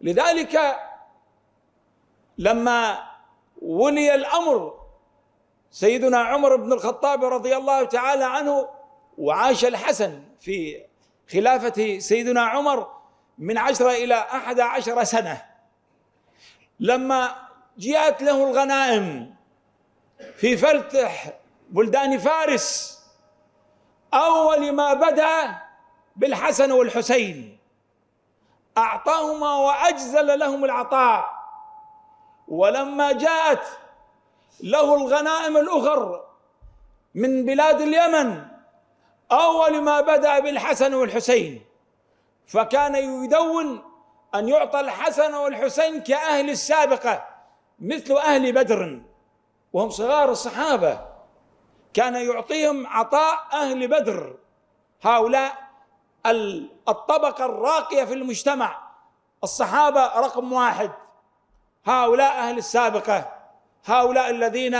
لذلك لما ولي الأمر سيدنا عمر بن الخطاب رضي الله تعالى عنه وعاش الحسن في خلافة سيدنا عمر من عشرة إلى أحد عشر سنة. لما جاءت له الغنائم في فتح بلدان فارس أول ما بدأ بالحسن والحسين. أعطاهما وأجزل لهم العطاء. ولما جاءت له الغنائم الأخر من بلاد اليمن أول ما بدأ بالحسن والحسين. فكان يدون أن يعطى الحسن والحسين كأهل السابقة مثل أهل بدر. وهم صغار الصحابة. كان يعطيهم عطاء أهل بدر. هؤلاء الطبقة الراقية في المجتمع. الصحابة رقم واحد. هؤلاء أهل السابقة. هؤلاء الذين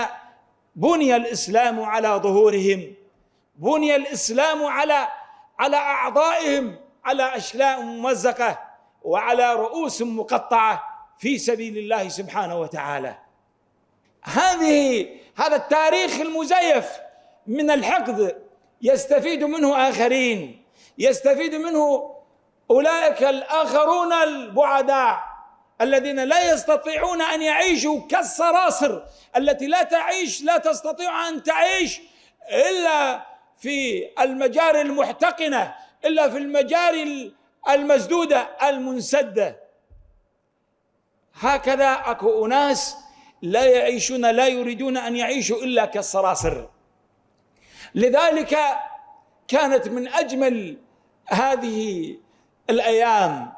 بني الإسلام على ظهورهم. بني الإسلام على على أعضائهم على أشلاء ممزقة وعلى رؤوس مقطعة في سبيل الله سبحانه وتعالى. هذه هذا التاريخ المزيف من الحقد يستفيد منه آخرين. يستفيد منه أولئك الآخرون البعداء الذين لا يستطيعون أن يعيشوا كالصراصر التي لا تعيش لا تستطيع أن تعيش إلا في المجاري المحتقنة إلا في المجاري المسدودة المنسدة. هكذا أكو أناس لا يعيشون لا يريدون أن يعيشوا إلا كالصراصر لذلك كانت من أجمل هذه الأيام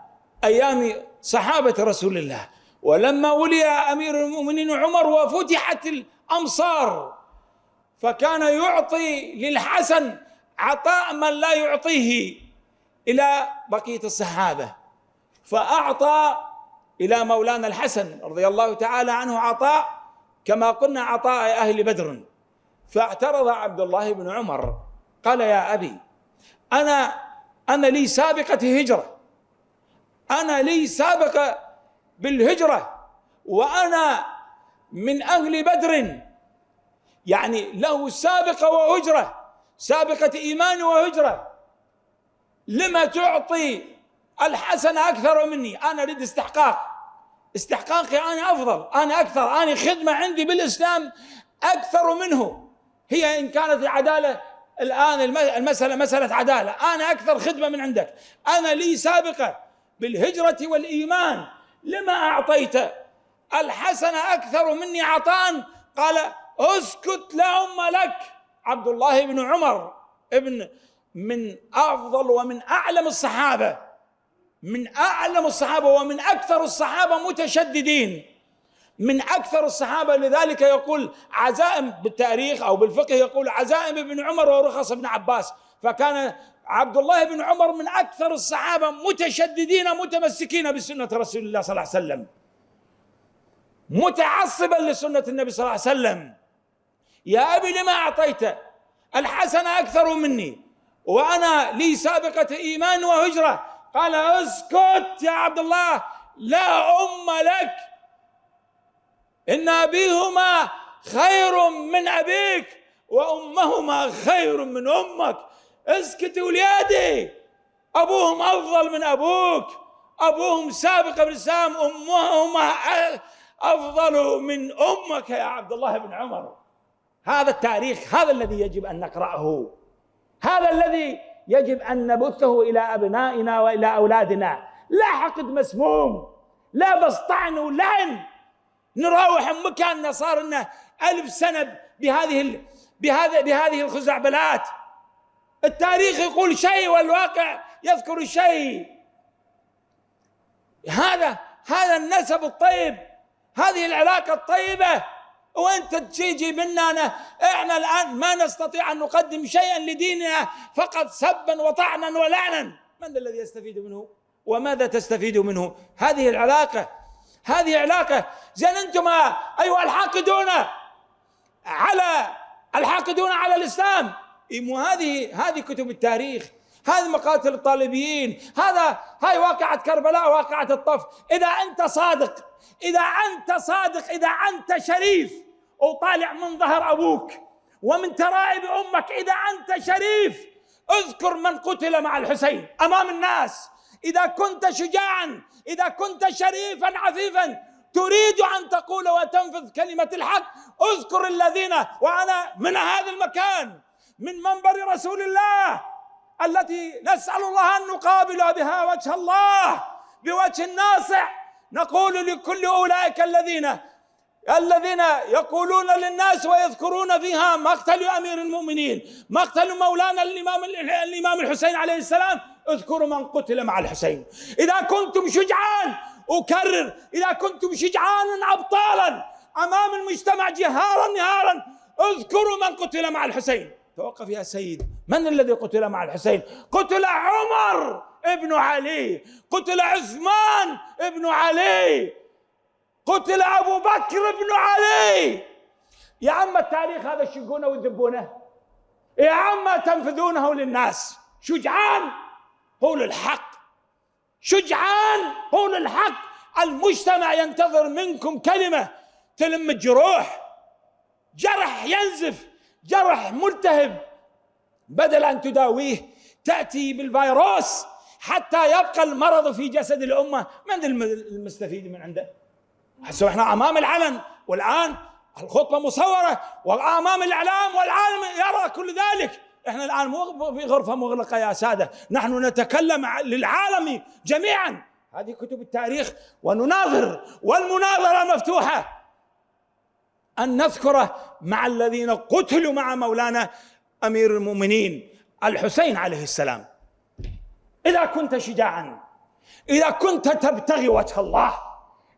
أيام صحابة رسول الله. ولما ولي أمير المؤمنين عمر وفتحت الأمصار فكان يعطي للحسن عطاء من لا يعطيه إلى بقية الصحابة. فأعطى إلى مولانا الحسن رضي الله تعالى عنه عطاء كما قلنا عطاء أهل بدر. فاعترض عبد الله بن عمر قال يا أبي أنا أنا لي سابقة هجرة. أنا لي سابقة بالهجرة. وأنا من أهل بدر. يعني له سابقة وهجرة. سابقة إيمان وهجرة. لما تعطي الحسن أكثر مني؟ أنا أريد استحقاق. استحقاقي أنا أفضل. أنا أكثر. أنا خدمة عندي بالإسلام أكثر منه. هي إن كانت العدالة الآن المسألة مسألة عدالة. أنا أكثر خدمة من عندك. أنا لي سابقة بالهجرة والإيمان. لما أعطيت؟ الحسن أكثر مني عطاء. قال أسكت لا أم لك. عبد الله بن عمر ابن من أفضل ومن أعلم الصحابة. من أعلم الصحابة ومن أكثر الصحابة متشددين. من أكثر الصحابة لذلك يقول عزائم بالتاريخ أو بالفقه يقول عزائم ابن عمر ورخص ابن عباس. فكان عبد الله بن عمر من أكثر الصحابة متشددين متمسكين بسنة رسول الله صلى الله عليه وسلم. متعصبا لسنة النبي صلى الله عليه وسلم. يا أبي لما أعطيت؟ الحسن أكثر مني. وأنا لي سابقة إيمان وهجرة. قال أسكت يا عبد الله. لا أم لك إن أبيهما خير من أبيك وأمهما خير من أمك. اسكت وليادي. أبوهم أفضل من أبوك. أبوهم سابق بالاسلام امهم أفضل من أمك يا عبد الله بن عمر. هذا التاريخ هذا الذي يجب أن نقرأه. هذا الذي يجب أن نبثه إلى أبنائنا وإلى أولادنا. لا حقد مسموم. لا بس طعن ولعن. نراوح مكاننا صار لنا ألف سنة بهذه بهذه بهذه الخزعبلات. التاريخ يقول شيء والواقع يذكر شيء. هذا هذا النسب الطيب هذه العلاقة الطيبة. وأنت تجي منا أنا إحنا الآن ما نستطيع أن نقدم شيئا لديننا فقط سبا وطعنا ولعنا. من الذي يستفيد منه؟ وماذا تستفيد منه؟ هذه العلاقة هذه علاقة. زين أنتم ايها الحاقدون على الحاقدون على الإسلام. مو هذه هذه كتب التاريخ. هذه مقاتل الطالبيين. هذا هاي واقعة كربلاء واقعة الطف. إذا أنت صادق إذا أنت صادق إذا أنت شريف وطالع من ظهر أبوك. ومن ترائب أمك إذا أنت شريف. اذكر من قتل مع الحسين أمام الناس. إذا كنت شجاعا إذا كنت شريفا عفيفا تريد أن تقول وتنفذ كلمة الحق. اذكر الذين وأنا من هذا المكان من منبر رسول الله التي نسأل الله أن نقابل بها وجه الله بوجه ناصع نقول لكل أولئك الذين الذين يقولون للناس ويذكرون فيها مقتل أمير المؤمنين مقتل مولانا الإمام الإمام الحسين عليه السلام. اذكروا من قتل مع الحسين. إذا كنتم شجعان أكرر إذا كنتم شجعانا ابطالا أمام المجتمع جهارا نهارا اذكروا من قتل مع الحسين. توقف يا سيد. من الذي قتل مع الحسين؟ قتل عمر ابن علي. قتل عثمان ابن علي. قتل أبو بكر بن علي. يا عم التاريخ هذا تشقونه وتذبونه يا عم تنفذونه للناس. شجعان هو للحق. شجعان هو للحق. المجتمع ينتظر منكم كلمة تلم الجروح. جرح ينزف جرح ملتهب. بدل أن تداويه تأتي بالفيروس حتى يبقى المرض في جسد الأمة. من المستفيد من عنده؟ هسه إحنا امام العلن والآن الخطبة مصورة وامام الإعلام والعالم يرى كل ذلك. إحنا الآن مو في غرفة مغلقة يا سادة نحن نتكلم للعالم جميعا. هذه كتب التاريخ ونناظر والمناظرة مفتوحة. أن نذكر مع الذين قتلوا مع مولانا أمير المؤمنين الحسين عليه السلام. إذا كنت شجاعا إذا كنت تبتغي وجه الله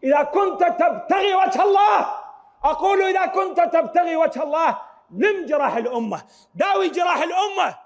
إذا كنت تبتغي وجه الله أقول إذا كنت تبتغي وجه الله لم جراح الأمة. داوي جراح الأمة.